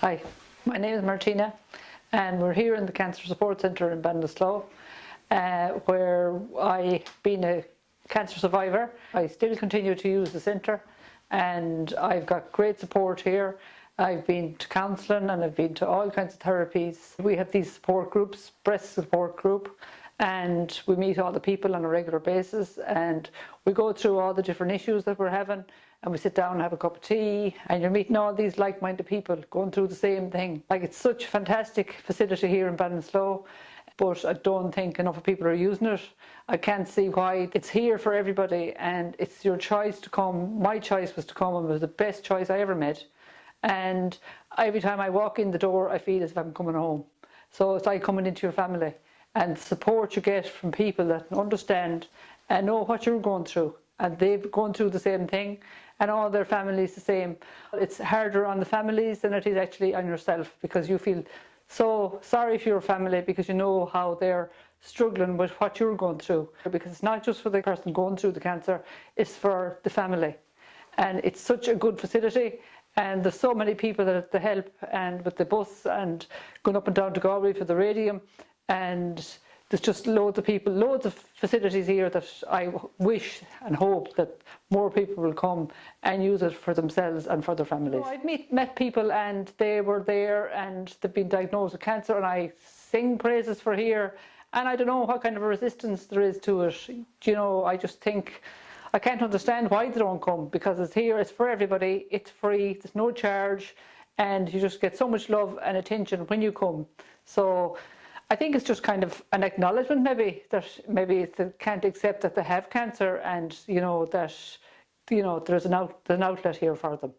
Hi, my name is Martina and we're here in the Cancer Support Centre in Ballinasloe uh, where I've been a cancer survivor. I still continue to use the centre and I've got great support here. I've been to counselling and I've been to all kinds of therapies. We have these support groups, breast support group, and we meet all the people on a regular basis and we go through all the different issues that we're having and we sit down and have a cup of tea and you're meeting all these like-minded people going through the same thing. Like it's such a fantastic facility here in Ballinasloe but I don't think enough people are using it. I can't see why. It's here for everybody and it's your choice to come. My choice was to come and it was the best choice I ever made. And every time I walk in the door I feel as if I'm coming home. So it's like coming into your family and support you get from people that understand and know what you're going through and they've gone through the same thing and all their families the same. It's harder on the families than it is actually on yourself because you feel so sorry for your family because you know how they're struggling with what you're going through because it's not just for the person going through the cancer, it's for the family. And it's such a good facility and there's so many people that have help and with the bus and going up and down to Galway for the radium and there's just loads of people, loads of facilities here that I wish and hope that more people will come and use it for themselves and for their families. So I've meet, met people and they were there and they've been diagnosed with cancer and I sing praises for here and I don't know what kind of a resistance there is to it. You know, I just think, I can't understand why they don't come because it's here, it's for everybody, it's free, there's no charge and you just get so much love and attention when you come. So I think it's just kind of an acknowledgement maybe that maybe they can't accept that they have cancer and you know that you know there's an out, there's an outlet here for them.